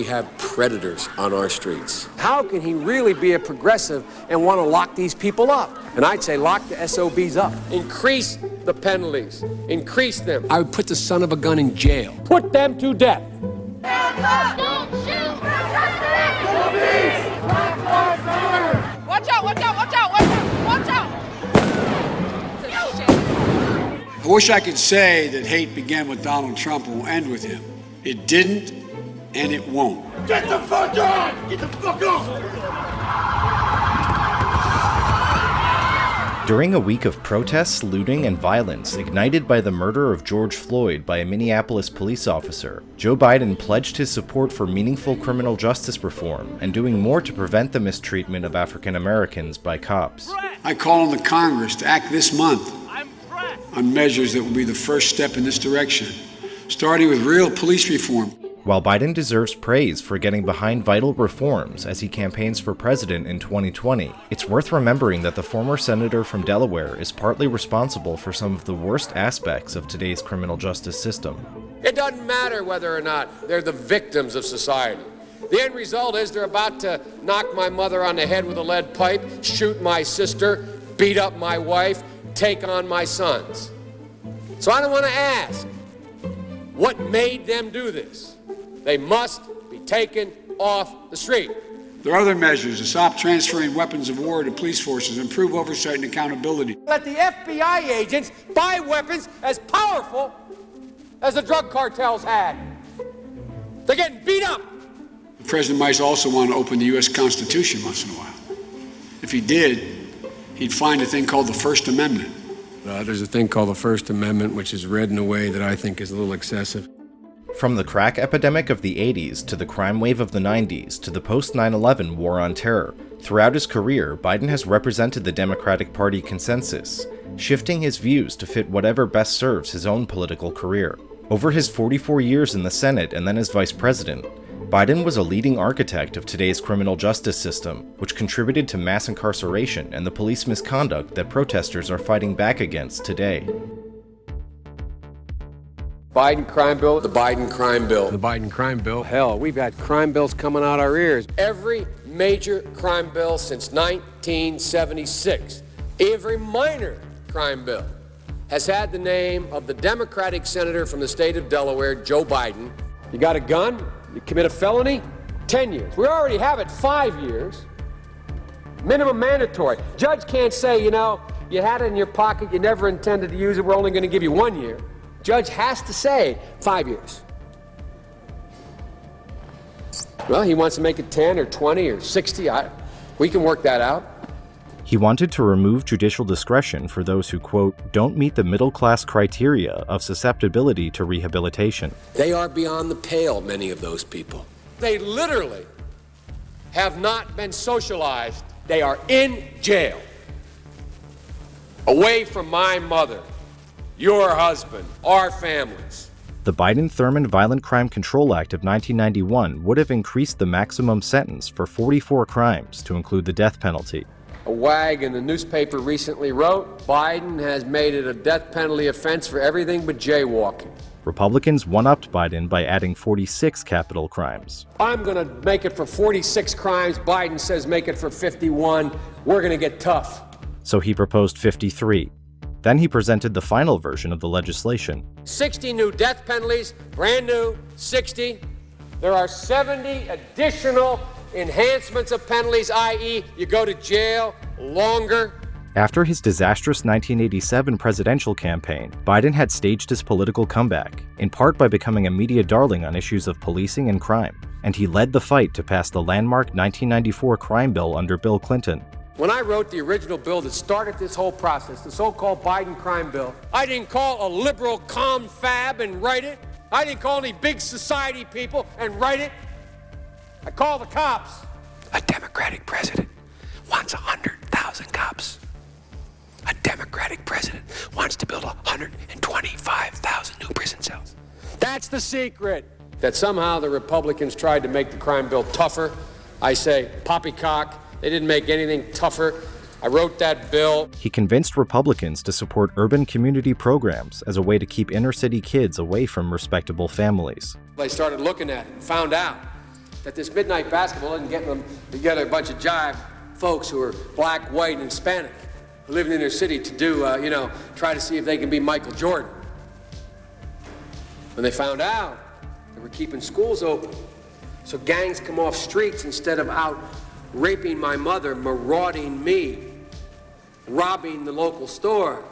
we have predators on our streets. How can he really be a progressive and want to lock these people up? And I'd say lock the SOBs up. Increase the penalties. Increase them. I would put the son of a gun in jail. Put them to death. Don't shoot! Watch out, watch out, watch out, watch out, watch out! I wish I could say that hate began with Donald Trump and will end with him. It didn't, and it won't. Get the fuck on! Get the fuck off! During a week of protests, looting, and violence ignited by the murder of George Floyd by a Minneapolis police officer, Joe Biden pledged his support for meaningful criminal justice reform and doing more to prevent the mistreatment of African Americans by cops. I call on the Congress to act this month on measures that will be the first step in this direction, starting with real police reform. While Biden deserves praise for getting behind vital reforms as he campaigns for president in 2020, it's worth remembering that the former senator from Delaware is partly responsible for some of the worst aspects of today's criminal justice system. It doesn't matter whether or not they're the victims of society. The end result is they're about to knock my mother on the head with a lead pipe, shoot my sister, beat up my wife, take on my sons. So I don't want to ask what made them do this. They must be taken off the street. There are other measures to stop transferring weapons of war to police forces, improve oversight and accountability. Let the FBI agents buy weapons as powerful as the drug cartels had. They're getting beat up. The president might also want to open the U.S. Constitution once in a while. If he did, he'd find a thing called the First Amendment. Uh, there's a thing called the First Amendment, which is read in a way that I think is a little excessive. From the crack epidemic of the 80s to the crime wave of the 90s to the post 9 11 war on terror, throughout his career, Biden has represented the Democratic Party consensus, shifting his views to fit whatever best serves his own political career. Over his 44 years in the Senate and then as vice president, Biden was a leading architect of today's criminal justice system, which contributed to mass incarceration and the police misconduct that protesters are fighting back against today. Biden crime bill. The Biden crime bill. The Biden crime bill. Hell, we've had crime bills coming out our ears. Every major crime bill since 1976, every minor crime bill, has had the name of the Democratic senator from the state of Delaware, Joe Biden. You got a gun, you commit a felony, 10 years. We already have it five years. Minimum mandatory. Judge can't say, you know, you had it in your pocket, you never intended to use it, we're only going to give you one year. Judge has to say five years. Well, he wants to make it 10 or 20 or 60. I, we can work that out. He wanted to remove judicial discretion for those who, quote, don't meet the middle class criteria of susceptibility to rehabilitation. They are beyond the pale, many of those people. They literally have not been socialized. They are in jail, away from my mother, your husband, our families. The Biden Thurmond Violent Crime Control Act of 1991 would have increased the maximum sentence for 44 crimes to include the death penalty. A wag in the newspaper recently wrote Biden has made it a death penalty offense for everything but jaywalking. Republicans one upped Biden by adding 46 capital crimes. I'm going to make it for 46 crimes. Biden says make it for 51. We're going to get tough. So he proposed 53. Then he presented the final version of the legislation. 60 new death penalties, brand new, 60. There are 70 additional enhancements of penalties, i.e., you go to jail longer. After his disastrous 1987 presidential campaign, Biden had staged his political comeback, in part by becoming a media darling on issues of policing and crime, and he led the fight to pass the landmark 1994 crime bill under Bill Clinton. When I wrote the original bill that started this whole process, the so called Biden crime bill, I didn't call a liberal confab and write it. I didn't call any big society people and write it. I called the cops. A Democratic president wants 100,000 cops. A Democratic president wants to build 125,000 new prison cells. That's the secret. That somehow the Republicans tried to make the crime bill tougher. I say, poppycock. They didn't make anything tougher. I wrote that bill. He convinced Republicans to support urban community programs as a way to keep inner city kids away from respectable families. They started looking at it and found out that this midnight basketball isn't getting them together a bunch of jive folks who are black, white, and Hispanic, who live in their city to do, uh, you know, try to see if they can be Michael Jordan. When they found out, they were keeping schools open. So gangs come off streets instead of out raping my mother, marauding me, robbing the local store.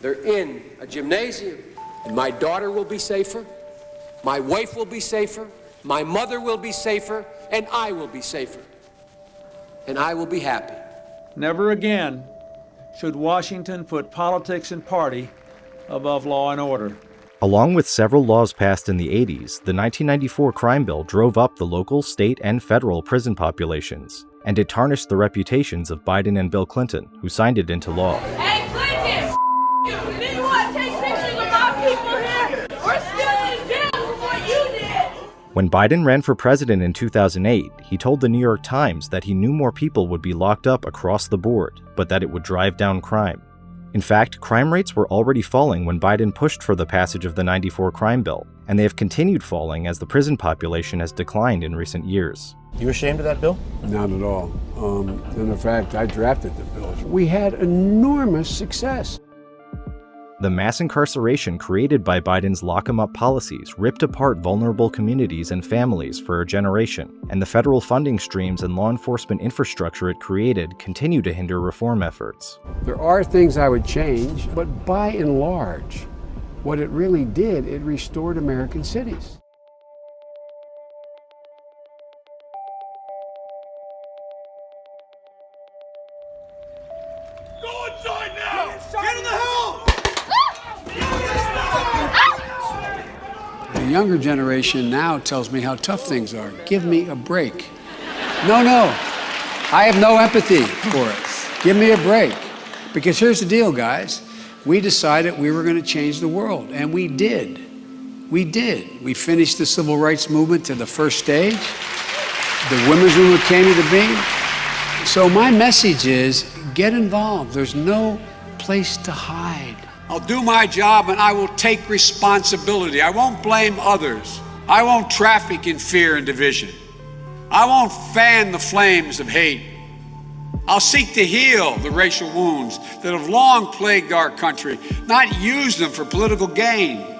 They're in a gymnasium, and my daughter will be safer, my wife will be safer, my mother will be safer, and I will be safer. And I will be happy. Never again should Washington put politics and party above law and order. Along with several laws passed in the 80s, the 1994 crime bill drove up the local, state, and federal prison populations, and it tarnished the reputations of Biden and Bill Clinton, who signed it into law. Hey, Clinton! You didn't want to take pictures of my people here? We're still in jail for what you did! When Biden ran for president in 2008, he told the New York Times that he knew more people would be locked up across the board, but that it would drive down crime. In fact, crime rates were already falling when Biden pushed for the passage of the 94 crime bill, and they have continued falling as the prison population has declined in recent years. You ashamed of that bill? Not at all. Um, and in fact, I drafted the bill. We had enormous success. The mass incarceration created by Biden's lock 'em up policies ripped apart vulnerable communities and families for a generation, and the federal funding streams and law enforcement infrastructure it created continue to hinder reform efforts. There are things I would change, but by and large, what it really did, it restored American cities. Go inside now! Get in the house! The younger generation now tells me how tough things are. Give me a break. No, no. I have no empathy for it. Give me a break. Because here's the deal, guys. We decided we were going to change the world, and we did. We did. We finished the civil rights movement to the first stage. The women's movement came to being. So my message is get involved. There's no place to hide. I'll do my job and I will take responsibility. I won't blame others. I won't traffic in fear and division. I won't fan the flames of hate. I'll seek to heal the racial wounds that have long plagued our country, not use them for political gain.